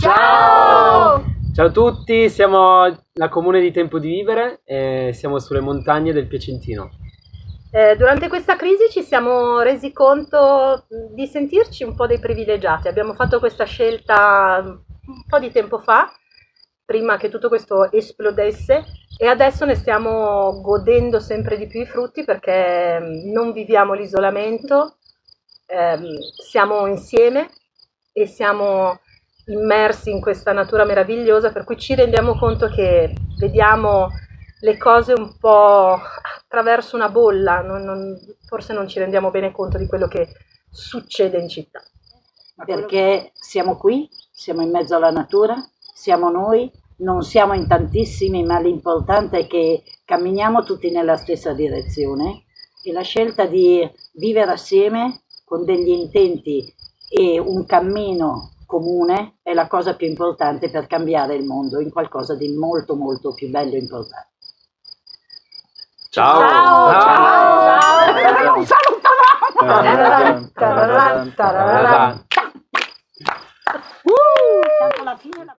Ciao a tutti, siamo la comune di Tempo di Vivere e siamo sulle montagne del Piacentino. Eh, durante questa crisi ci siamo resi conto di sentirci un po' dei privilegiati. Abbiamo fatto questa scelta un po' di tempo fa, prima che tutto questo esplodesse, e adesso ne stiamo godendo sempre di più i frutti perché non viviamo l'isolamento, ehm, siamo insieme e siamo immersi in questa natura meravigliosa, per cui ci rendiamo conto che vediamo le cose un po' attraverso una bolla, non, non, forse non ci rendiamo bene conto di quello che succede in città. Perché siamo qui, siamo in mezzo alla natura, siamo noi, non siamo in tantissimi, ma l'importante è che camminiamo tutti nella stessa direzione e la scelta di vivere assieme con degli intenti e un cammino comune è la cosa più importante per cambiare il mondo in qualcosa di molto molto più bello e importante. Ciao! Ciao! Ciao! Ciao! Tararà, tararà. Tanto alla fine la-